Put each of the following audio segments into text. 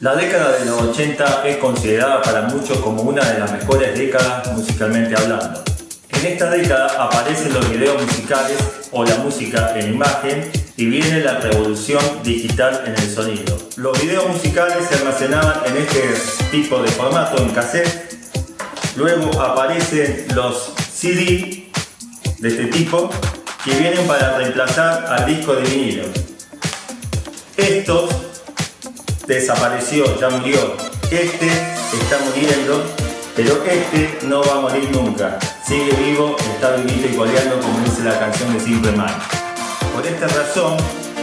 La década de los 80 es considerada para muchos como una de las mejores décadas musicalmente hablando. En esta década aparecen los videos musicales o la música en imagen y viene la revolución digital en el sonido. Los videos musicales se almacenaban en este tipo de formato en cassette, luego aparecen los CD de este tipo que vienen para reemplazar al disco de vinilo. Estos desapareció, ya murió. Este está muriendo, pero este no va a morir nunca. Sigue vivo, está vivito y coleando como dice la canción de Simple Man. Por esta razón,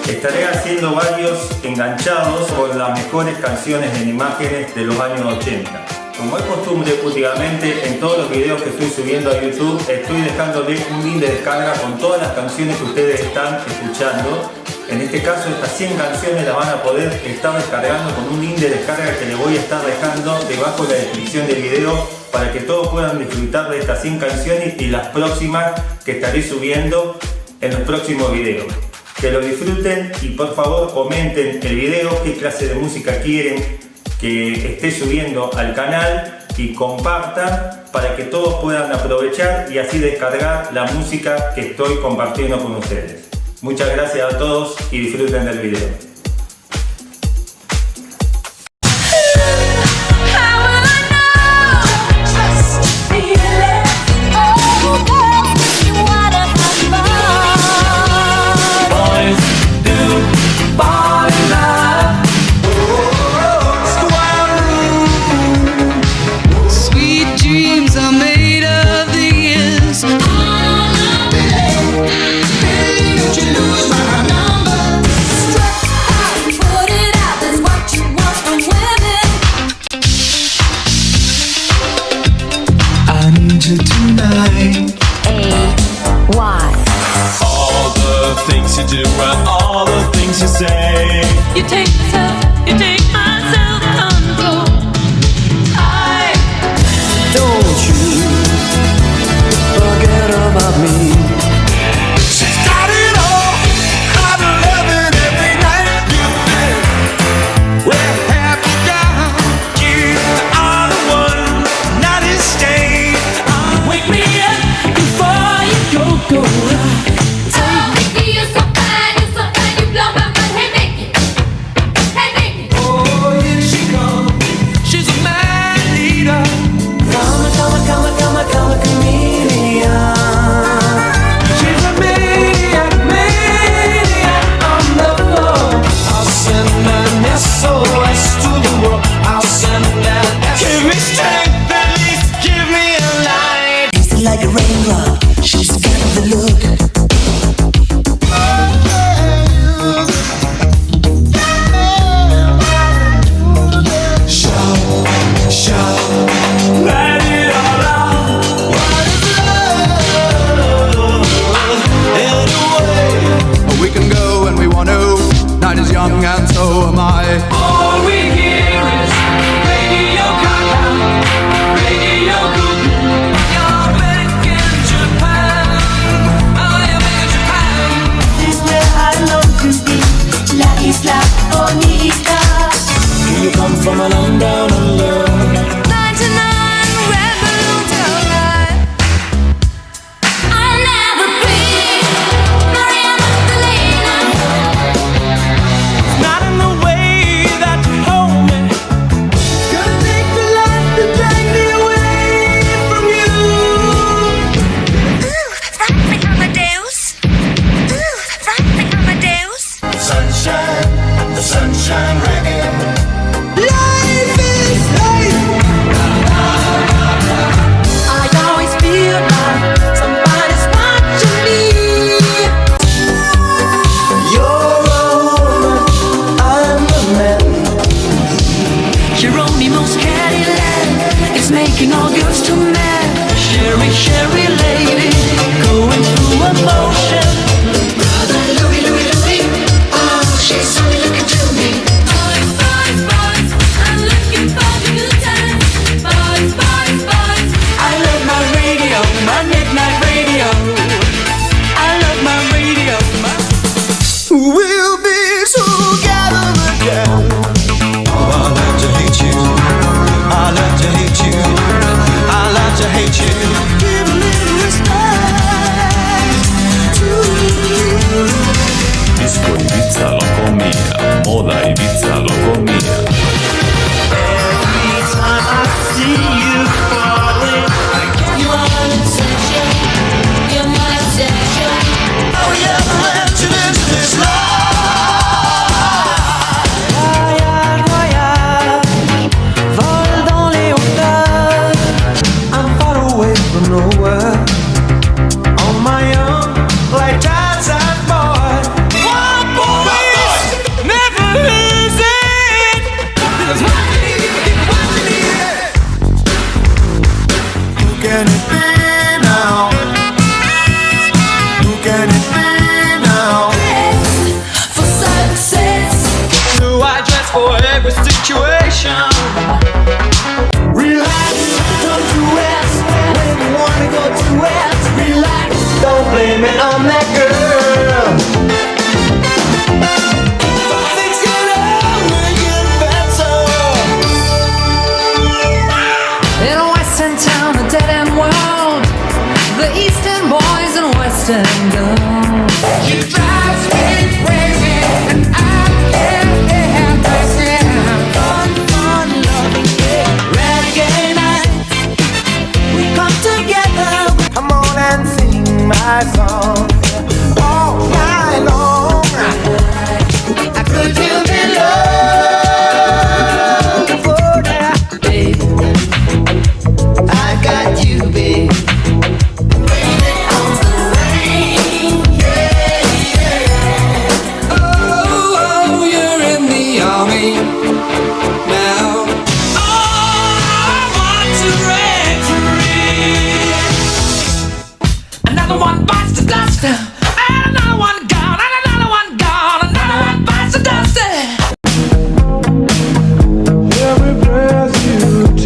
estaré haciendo varios enganchados con las mejores canciones en imágenes de los años 80. Como es costumbre últimamente, en todos los videos que estoy subiendo a YouTube, estoy dejándole un link de descarga con todas las canciones que ustedes están escuchando en este caso estas 100 canciones las van a poder estar descargando con un link de descarga que les voy a estar dejando debajo de la descripción del video para que todos puedan disfrutar de estas 100 canciones y las próximas que estaré subiendo en los próximos videos. Que lo disfruten y por favor comenten el video, qué clase de música quieren que esté subiendo al canal y compartan para que todos puedan aprovechar y así descargar la música que estoy compartiendo con ustedes. Muchas gracias a todos y disfruten del video. things you do and all the things you say. You take self, you take myself control. I don't you forget about me. is young and so am I. All we hear is Radio Radio back in Japan. Back in Japan. This is where I long to be. La Isla Bonita. You come from a down There's for every situation. Relax, don't do it When you wanna go to it Relax, don't blame it on that girl. Western world. The Eastern boys and Western girls.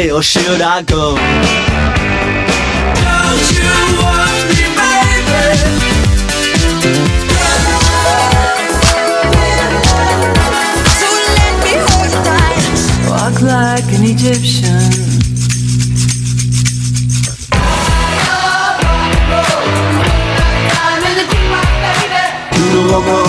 stay or should I go? Don't you want me, baby? So let me hold you tight. Walk like an Egyptian. walk